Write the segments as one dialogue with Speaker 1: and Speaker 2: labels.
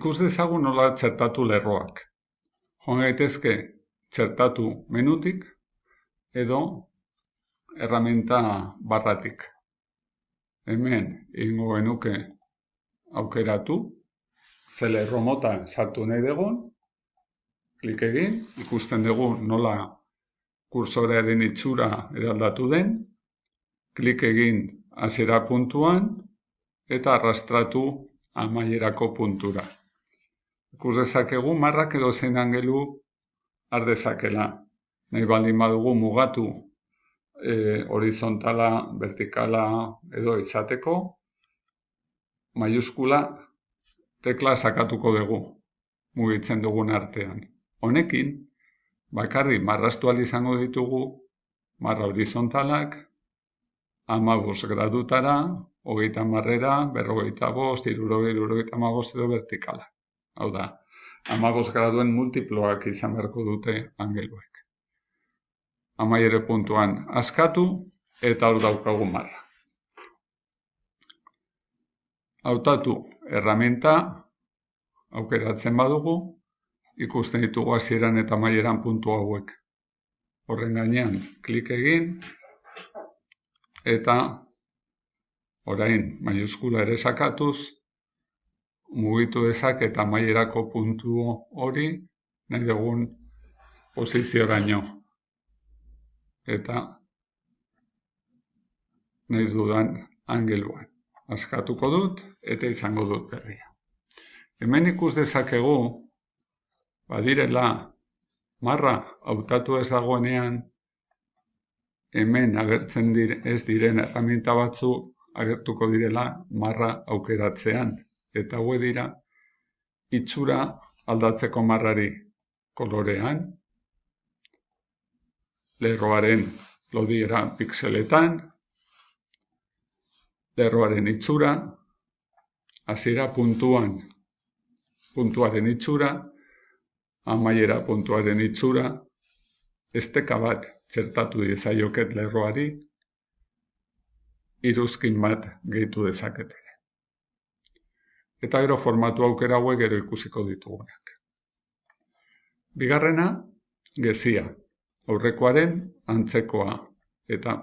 Speaker 1: Ikus dezagun nola txertatu lerroak. Joan gaitezke txertatu menutik edo erramenta barratik. Hemen ingo genuke aukeratu, ze lerro mota sartu nahi dugun, klik egin, ikusten dugu nola kursorearen itxura eraldatu den, klik egin hasiera puntuan eta arrastratu amaierako puntura. Ikus dezakegu marrak edo zein angelu har dezakela. Nahi baldin badugu mugatu e, horizontala, vertikala edo izateko, maiuskula tekla sakatuko dugu mugitzen dugun artean. Honekin, bakarri marrastu izango ditugu marra horizontalak, amabos gradutara, hogeita marrera, berrogeita bost, irurogei, irurogei, edo vertikala. Hau da, amabos graduen multiploak izan beharko dute angeluek. Amaiere puntuan askatu eta hor daukagu marra. Hautatu erramenta aukeratzen badugu, ikusten ditugu hasieran eta amaieran puntu hauek. Horren gainean klik egin eta orain maiuskula ere sakatuz mugitu dezak eta maierako puntu hori nahi dugun posizioraino. Eta nahi dudan angeluan. Askatuko dut eta izango dut berria. Hemen ikus dezakegu badirela marra hautatu ez dagoenean hemen agertzen dire, ez diren herramienta batzu agertuko direla marra aukeratzean eta haue dira itxura aldatzeko marrari kolorean, lerroaren lodiera pixeletan, lerroaren itxura, hasiera puntuan puntuaren itxura, amaiera puntuaren itxura, esteka bat txertatu dezaioket lerroari, iruzkin bat gehitu dezaketere eta gero formatu aukera hauek gero ikusiko ditugunak. Bigarrena, gezia, aurrekoaren antzekoa eta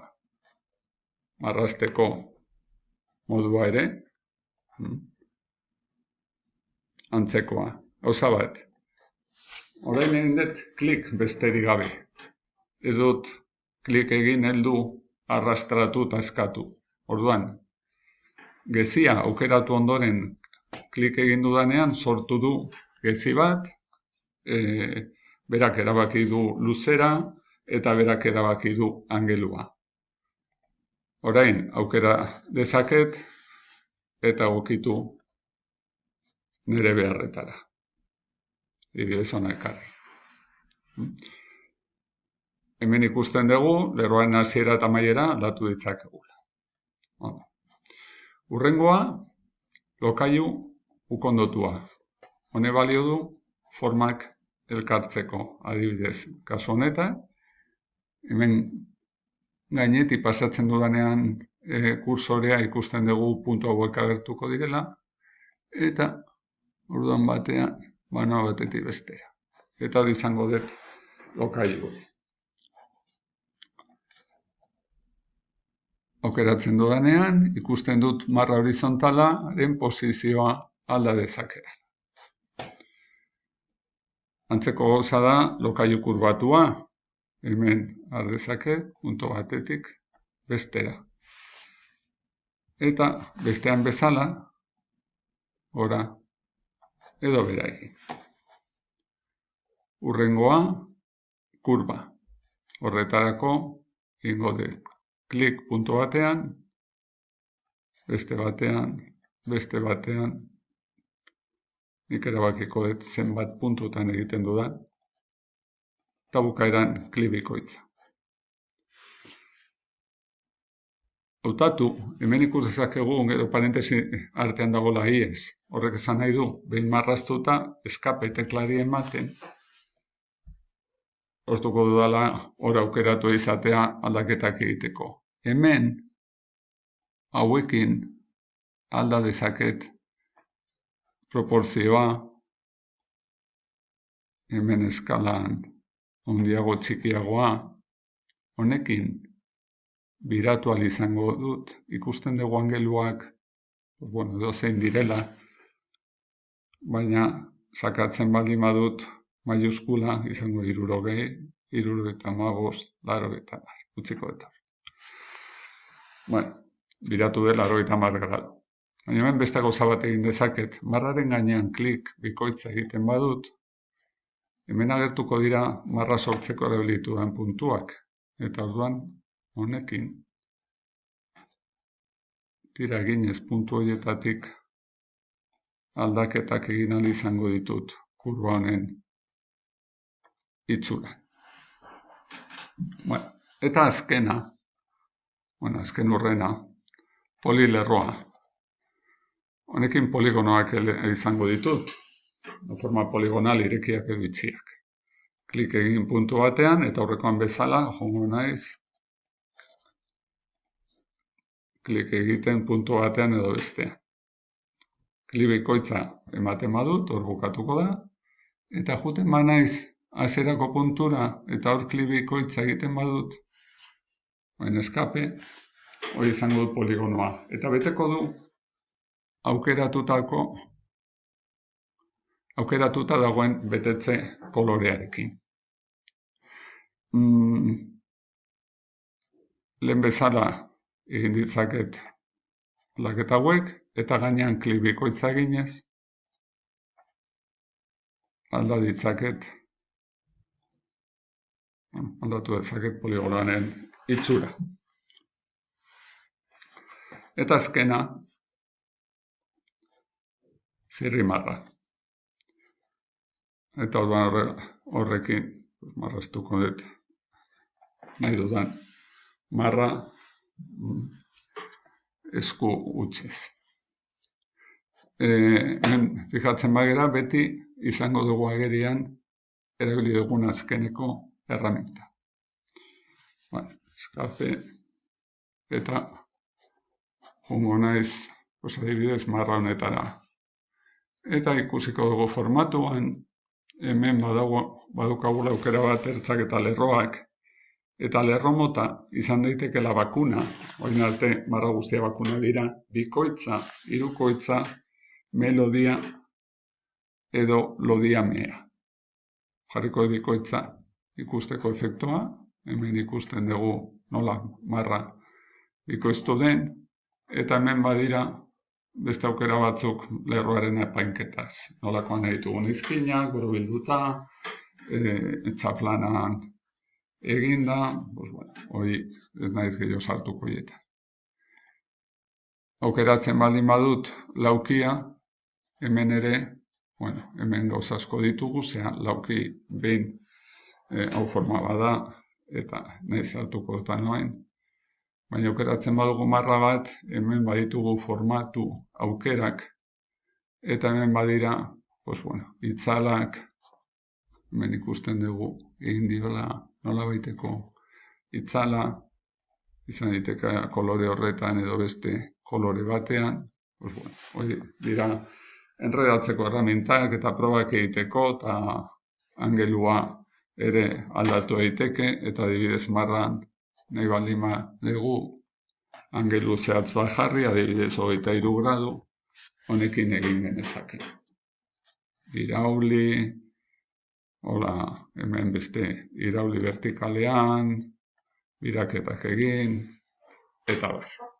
Speaker 1: marrasteko modua ere, hmm, antzekoa, hauza bat. Horain egin dut klik besterik gabe. Ez dut klik egin heldu arrastratu eta eskatu. Orduan, gezia aukeratu ondoren klik egin dudanean sortu du gezi bat, e, berak erabaki du luzera eta berak erabaki du angelua. Orain, aukera dezaket eta gokitu nire beharretara. Ibidez hona ekarri. Hemen ikusten dugu, lerroaren hasiera eta maiera aldatu ditzakegula. Urrengoa, lokailu ukondotua. Hone balio du formak elkartzeko adibidez. Kasu honetan, hemen gaineti pasatzen dudanean e, kursorea ikusten dugu puntu hauek agertuko direla, eta orduan batean, banoa batetik bestera. Eta hori izango dut lokailu aukeratzen dudanean, ikusten dut marra horizontalaren posizioa alda dezakera. Antzeko goza da lokaiu kurbatua, hemen ardezake, punto batetik, bestera. Eta bestean bezala, gora, edo bera egin. Urrengoa, kurba. Horretarako, ingo dut klik puntu batean, beste batean, beste batean, nik erabakiko dut zenbat puntutan egiten dudan, eta bukaeran klibikoitza. Hautatu, hemen ikus dezakegu gero parentesi artean dago iez. Horrek esan nahi du, behin marraztuta, eskape teklari ematen, oztuko dudala hor aukeratu izatea aldaketak egiteko. Hemen, hauekin alda dezaket proporzioa, hemen eskalan ondiago txikiagoa, honekin biratu izango dut, ikusten dugu angeluak, pues bueno, dozein direla, baina sakatzen baldin badut maiuskula izango irurogei, iruro eta magost, laro eta utziko eta. Bueno, biratu dela laro eta mar grado. Baina beste gauza bat egin dezaket, marraren gainean klik bikoitza egiten badut, hemen agertuko dira marra sortzeko erabilituen puntuak. Eta orduan, honekin, tira eginez puntu horietatik aldaketak egin ahal izango ditut kurba honen itzura. Bueno, eta azkena, bueno, azken urrena, polilerroa. Honekin poligonoak izango ditut, forma poligonal irekiak edo itxiak. Klik egin puntu batean eta aurrekoan bezala, jongo naiz, klik egiten puntu batean edo bestean klibikoitza ematen badut, hor bukatuko da, eta juten ba naiz azerako puntura eta hor klibikoitza egiten badut, baina eskape, hori izango dut poligonoa. Eta beteko du aukeratuta dagoen betetze kolorearekin. Mm, lehen bezala egin ditzaket laketa hauek, eta gainean klik bikoitza eginez, alda ditzaket, aldatu dezaket poligonanen itxura. Eta azkena, zirri marra. Eta orduan horrekin, marraztuko dut, nahi dudan, marra mm, esku utziz e, men, fijatzen bagera, beti izango dugu agerian erabili dugun azkeneko erramenta. Bueno, eskape eta jungo naiz, pues adibidez, marra honetara. Eta ikusiko dugu formatuan, hemen badago, badukagula aukera bat ertzak eta lerroak, eta lerro mota izan daitekela bakuna, oin arte marra guztia bakuna dira, bikoitza, irukoitza, melodia edo lodia mea. Jarriko ebikoitza ikusteko efektua, hemen ikusten dugu nola marra bikoiztu den, eta hemen badira beste aukera batzuk lerroaren epainketaz. Nolakoan nahi dugun izkinak, buru bilduta, e, etxaflanan eginda, bos, bueno, hoi ez naiz gehiago sartuko hieta. Aukeratzen baldin badut laukia, hemen ere, bueno, hemen gauz asko ditugu, zean lauki behin e, hau forma bada, eta nahi zartuko eta noain. Baina aukeratzen badugu marra bat, hemen baditugu formatu aukerak, eta hemen badira, pues bueno, itzalak, hemen ikusten dugu, egin diola nola baiteko itzala, izan diteka kolore horretan edo beste kolore batean, pues bueno, hori dira, enredatzeko erramintak eta probak egiteko eta angelua ere aldatu daiteke eta adibidez marran nahi baldima dugu angelu zehatz bat jarri, adibidez hogeita iru gradu, honekin egin genezake. Irauli, hola, hemen beste irauli vertikalean, biraketak egin, eta bar.